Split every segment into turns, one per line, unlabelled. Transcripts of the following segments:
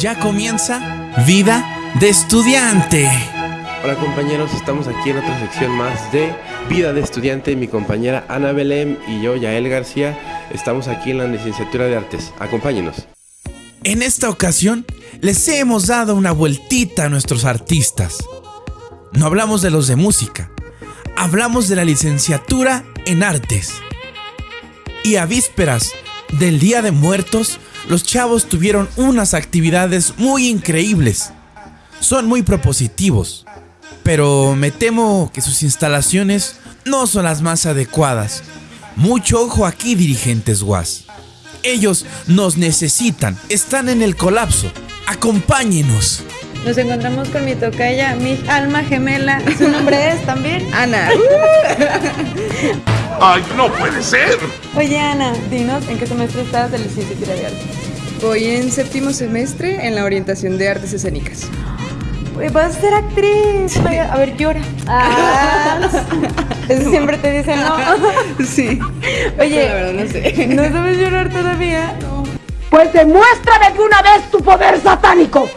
Ya comienza Vida de Estudiante.
Hola compañeros, estamos aquí en otra sección más de Vida de Estudiante. Mi compañera Ana Belém y yo, Yael García, estamos aquí en la licenciatura de Artes. Acompáñenos.
En esta ocasión les hemos dado una vueltita a nuestros artistas. No hablamos de los de música, hablamos de la licenciatura en artes. Y a vísperas del Día de Muertos, los chavos tuvieron unas actividades muy increíbles. Son muy propositivos, pero me temo que sus instalaciones no son las más adecuadas. Mucho ojo aquí, dirigentes guas. Ellos nos necesitan, están en el colapso. Acompáñenos.
Nos encontramos con mi tocaya, mi alma gemela. Su nombre es también Ana.
¡Ay, no puede ser!
Oye, Ana, dinos en qué semestre estás de licenciatura de arte.
Voy en séptimo semestre en la orientación de artes escénicas.
Pues vas a ser actriz. A ver, llora. Ah, eso siempre te dicen, ¿no?
Sí.
Oye,
la verdad no sé.
¿no sabes llorar todavía?
Pues demuéstrame de una vez tu poder satánico.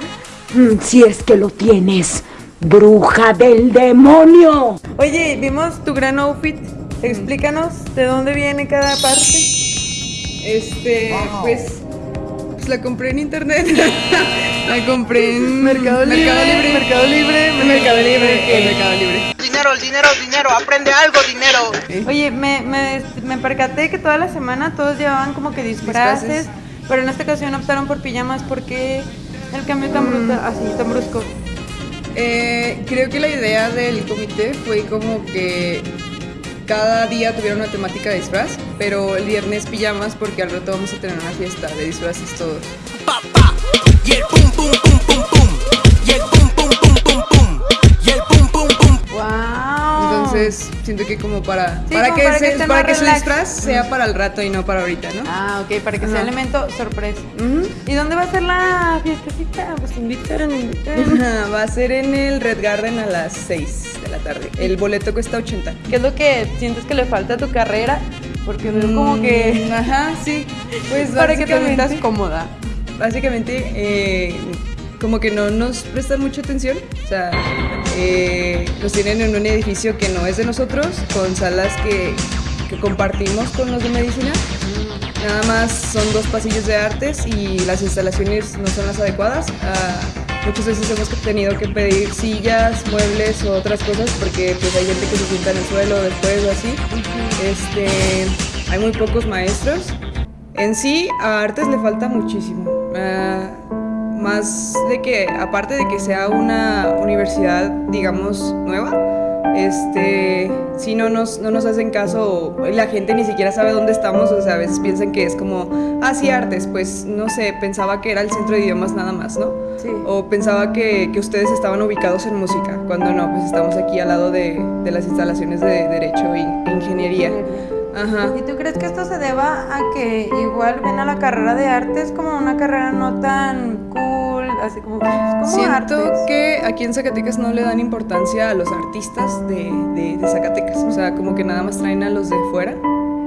Mm, Si es que lo tienes, bruja del demonio.
Oye, vimos tu gran outfit. Explícanos de dónde viene cada parte.
Este, pues, pues la compré en internet. la compré en
Mercado Libre, Mercado Libre,
Mercado Libre, en Mercado Libre.
Dinero, el dinero, dinero, aprende algo, dinero.
Oye, me, me, me percaté que toda la semana todos llevaban como que disfraces,
Disfraces.
pero en esta ocasión optaron por pijamas porque el cambio tan brutal, así, tan brusco.
Eh, creo que la idea del comité fue como que cada día tuviera una temática de disfraz, pero el viernes pijamas porque al rato vamos a tener una fiesta de disfraces todos. Siento que como para,
Sí,
para,
como
que,
para que
se- para que su disfraz sea para el rato y no para ahorita, ¿no?
Ah, ok, para que sea elemento sorpresa. ¿Y dónde va a ser la fiestecita? Pues invitaron.
Ajá, Va a ser en el Red Garden a las 6 de la tarde. El boleto cuesta 80.
¿Qué es lo que sientes que le falta a tu carrera? Porque veo como que...
Mm, Ajá, sí. Pues
para que te sientas cómoda.
Básicamente, eh, como que no nos prestan mucha atención. O sea, eh, nos tienen en un edificio que no es de nosotros, con salas que, que compartimos con los de medicina. Nada más son dos pasillos de artes y las instalaciones no son las adecuadas. Ah, muchas veces hemos tenido que pedir sillas, muebles o otras cosas porque pues hay gente que se sienta en el suelo después o así. Este, hay muy pocos maestros. En sí, a artes le falta muchísimo. Ah, más de que, aparte de que sea una universidad, digamos, nueva, este, si no nos, no nos hacen caso, la gente ni siquiera sabe dónde estamos, o sea, a veces piensan que es como, ah, sí, artes, pues, no sé, pensaba que era el centro de idiomas nada más, ¿no?
Sí.
O pensaba que, que ustedes estaban ubicados en música, cuando no, pues estamos aquí al lado de, de las instalaciones de Derecho e Ingeniería. Ajá.
¿Y tú crees que esto se deba a que igual ven a la carrera de artes como una carrera no tan cool, así como, pues, como
Siento
artes?
que aquí en Zacatecas no le dan importancia a los artistas de, de- de Zacatecas. O sea, como que nada más traen a los de fuera.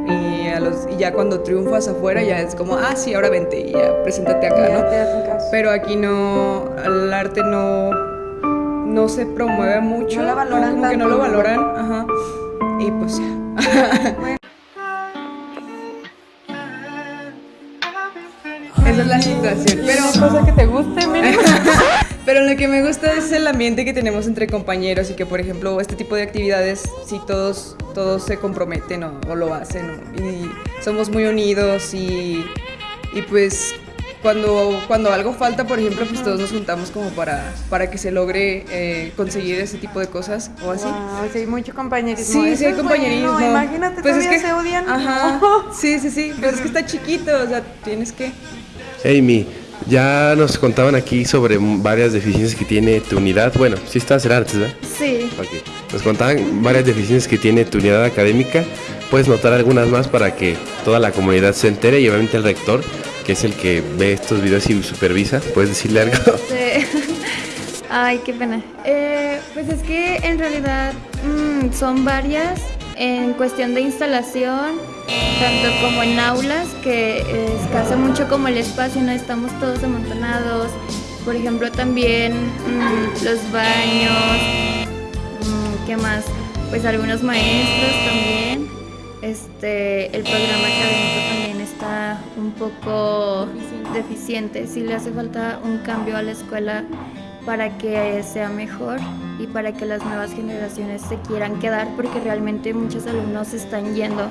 Y, a los, y ya cuando triunfas afuera ya es como, ah, sí, ahora vente y ya preséntate acá,
Ya
¿no?
te hacen caso.
Pero aquí no, el arte no, no se promueve mucho.
No la valoran
como que no lo valoran. Ajá. Y pues ya. Esa es la situación. Pero
cosa que te guste, mínimo.
Pero lo que me gusta es el ambiente que tenemos entre compañeros y que, por ejemplo, este tipo de actividades, si todos, todos se comprometen o, o lo hacen o- y somos muy unidos y, y pues cuando, cuando algo falta, por ejemplo, pues todos nos juntamos como para, para que se logre eh, conseguir ese tipo de cosas o así.
Wow, sí, hay mucho compañerismo.
Sí,
Eso
sí hay
es
compañerismo.
bueno, Imagínate,
Pues es
todavía
que-
se odian.
Ajá. Sí, sí, sí. Pero es que está chiquito, o sea, tienes que.
Amy, ya nos contaban aquí sobre varias deficiencias que tiene tu unidad. Bueno, sí estás en artes, ¿verdad?
Sí.
Ok. Nos contaban varias deficiencias que tiene tu unidad académica. Puedes notar algunas más para que toda la comunidad se entere y obviamente el rector, que es el que ve estos videos y supervisa, puedes decirle algo.
Sí. Ay, qué pena. Eh, pues es que en realidad mm, son varias en cuestión de instalación, tanto como en aulas, que escasa mucho como el espacio, no estamos todos amontonados. por ejemplo, también mm, los baños, mm, ¿qué más? Pues algunos maestros también. Este, el programa académico también está un poco deficiente. Sí le hace falta un cambio a la escuela para que sea mejor y para que las nuevas generaciones se quieran quedar porque realmente muchos alumnos están yendo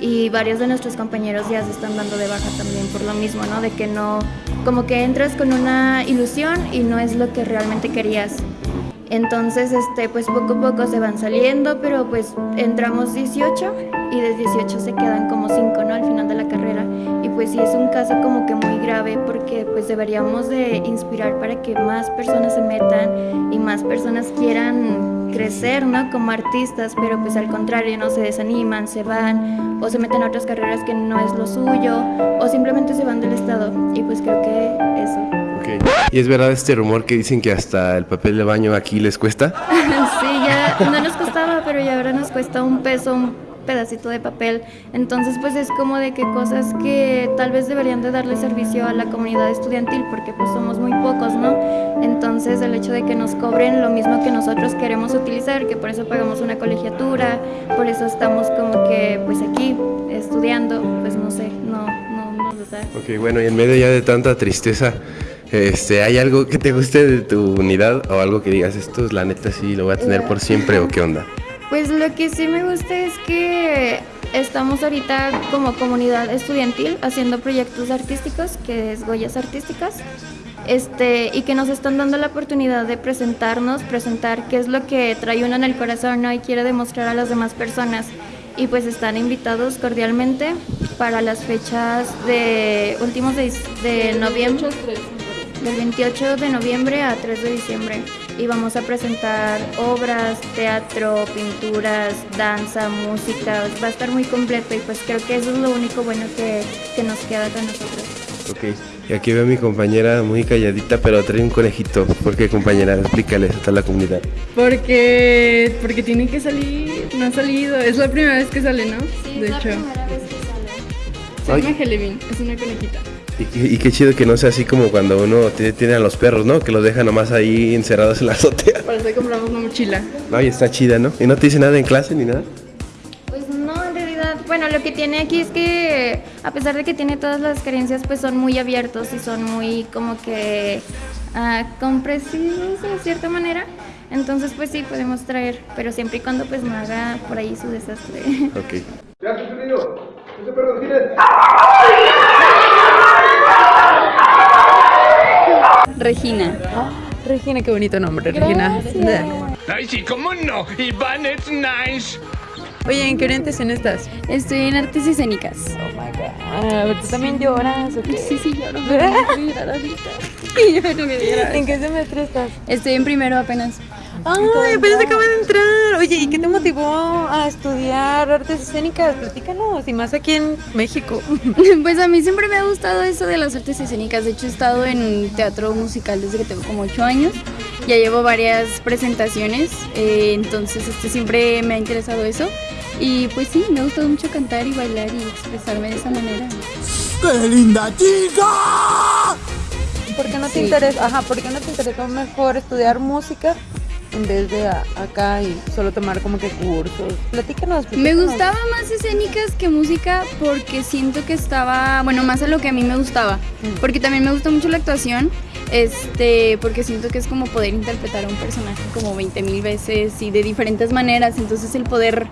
y varios de nuestros compañeros ya se están dando de baja también por lo mismo, ¿no? De que no, como que entras con una ilusión y no es lo que realmente querías. Entonces, este, pues poco a poco se van saliendo, pero pues entramos 18 y de 18 se quedan como 5, ¿no? Al final de la carrera. Y pues sí es un caso como que muy grave porque pues deberíamos de inspirar para que más personas se metan y más personas quieran crecer, ¿no? Como artistas, pero pues al contrario, no se desaniman, se van o se meten a otras carreras que no es lo suyo o simplemente se van del estado. Y pues creo que eso.
¿Y es verdad este rumor que dicen que hasta el papel de baño aquí les cuesta?
sí, ya no nos costaba, pero ya ahora nos cuesta un peso, un pedacito de papel. Entonces, pues es como de que cosas que tal vez deberían de darle servicio a la comunidad estudiantil, porque pues somos muy pocos, ¿no? Entonces, el hecho de que nos cobren lo mismo que nosotros queremos utilizar, que por eso pagamos una colegiatura, por eso estamos como que pues aquí estudiando, pues no sé, no, no, no.
Ok, bueno, y en medio ya de tanta tristeza, este, ¿hay algo que te guste de tu unidad o algo que digas, esto es la neta sí, lo voy a tener por siempre o qué onda?
Pues lo que sí me gusta es que estamos ahorita como comunidad estudiantil haciendo proyectos artísticos, que es Goyas Artísticas, este, y que nos están dando la oportunidad de presentarnos, presentar qué es lo que trae uno en el corazón ¿no? y quiere demostrar a las demás personas. Y pues están invitados cordialmente para las fechas de últimos de, de noviembre, del 28 de noviembre a 3 de diciembre. Y vamos a presentar obras, teatro, pinturas, danza, música. Va a estar muy completo y pues creo que eso es lo único bueno que, que nos queda con nosotros.
Ok, y aquí veo a mi compañera muy calladita, pero trae un conejito. ¿Por qué, compañera? Explícales a toda la comunidad.
Porque, porque tiene que salir, no ha salido. Es la primera vez que sale, ¿no? de hecho. Se
Ay.
llama Helevin, es una conejita.
Y, qué- y qué chido que no sea así como cuando uno tiene, tiene a los perros, ¿no? Que los deja nomás ahí encerrados en la azotea.
Para eso compramos una mochila.
Ay, está chida, ¿no? ¿Y no te dice nada en clase ni nada?
Pues no, en realidad, bueno, lo que tiene aquí es que a pesar de que tiene todas las carencias, pues son muy abiertos y son muy como que ah, comprensivos de cierta manera. Entonces, pues sí, podemos traer, pero siempre y cuando pues no haga por ahí su desastre.
Ok.
Regina.
Regina, qué bonito nombre, Regina.
Ay, sí, cómo no. Iván es nice.
Oye, ¿en qué orientación estás?
Estoy en artes escénicas.
A ver, ¿tú también lloras o qué?
Sí, sí, lloro. pero no ahorita. Yo no.
¿En qué semestre estás?
Estoy en primero apenas.
Ay, apenas acaba de entrar. Oye, ¿y qué te motivó a estudiar artes escénicas? Platícanos, y más aquí en México.
Pues a mí siempre me ha gustado eso de las artes escénicas. De hecho, he estado en teatro musical desde que tengo como 8 años. Ya llevo varias presentaciones, eh, entonces este, siempre me ha interesado eso. Y pues sí, me ha gustado mucho cantar y bailar y expresarme de esa manera.
¡Qué linda chica!
¿Por qué no te
Sí.
interesa? Ajá, ¿por qué no te interesó mejor estudiar música en vez de a- acá y solo tomar como que cursos? Platícanos.
Me
platícanos.
gustaba más escénicas que música porque siento que estaba, bueno, más a lo que a mí me gustaba. Porque también me gusta mucho la actuación, este, porque siento que es como poder interpretar a un personaje como 20 mil veces y de diferentes maneras. Entonces el poder,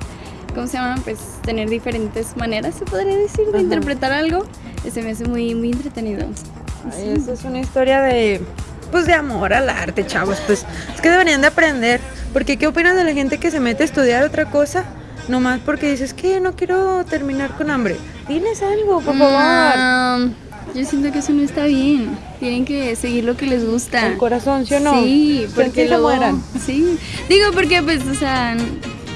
¿cómo se llama? Pues tener diferentes maneras, se podría decir, de
Ajá.
interpretar algo, se me hace muy, muy entretenido.
Ay, Eso es una historia de, pues, de amor al arte, chavos. Pues es que deberían de aprender. Porque ¿qué opinas de la gente que se mete a estudiar otra cosa? Nomás porque dices que no quiero terminar con hambre. Diles algo, por favor.
Mm, yo siento que eso no está bien. Tienen que seguir lo que les gusta.
El corazón, ¿sí o no?
Sí, porque luego...
mueran.
Sí. Digo, porque pues, o sea,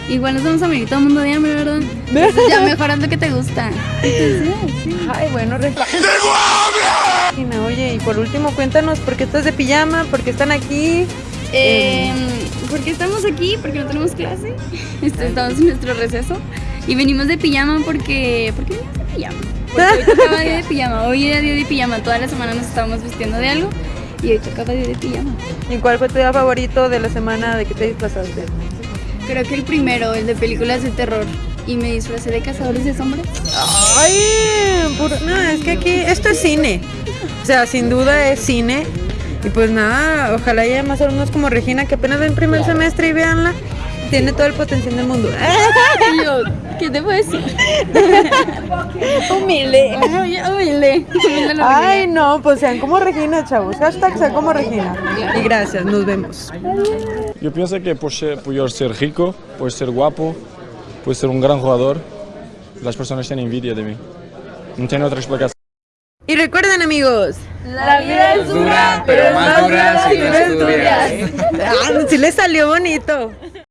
igual nos vamos a morir todo el mundo de hambre, ¿verdad? Entonces ya mejoras lo que te gusta. Entonces, sí.
Ay, bueno, Regina. Regina, Oye, y por último, cuéntanos por qué estás de pijama, por qué están aquí.
Eh, ¿Por qué estamos aquí? Porque no tenemos clase. Este, Estamos en nuestro receso. Y venimos de pijama porque... ¿Por qué venimos de pijama? Porque hoy tocaba día de pijama. Hoy era día de pijama. Toda la semana nos estábamos vistiendo de algo. y hoy tocaba ir de pijama.
¿Y cuál fue tu día favorito de la semana de que te disfrazaste?
Creo que el primero, el de películas de terror. Y me disfracé de cazadores de sombras.
Ay, puro- no, es que aquí esto es cine. O sea, sin duda es cine. Y pues nada, ojalá haya más alumnos como Regina que apenas ven primer semestre y véanla. Tiene todo el potencial del mundo.
Yo, ¿qué te puedo decir?
Humilde.
Humilde.
Ay, no, pues sean como Regina, chavos. Hashtag sean como Regina. Y gracias, nos vemos.
Yo pienso que por, ser, por ser rico, por ser guapo, por ser un gran jugador, las personas tienen envidia de mí. No tiene otra explicación.
Y recuerden, amigos.
La vida es dura,
pero más dura si no estudias. Ah, sí le salió bonito.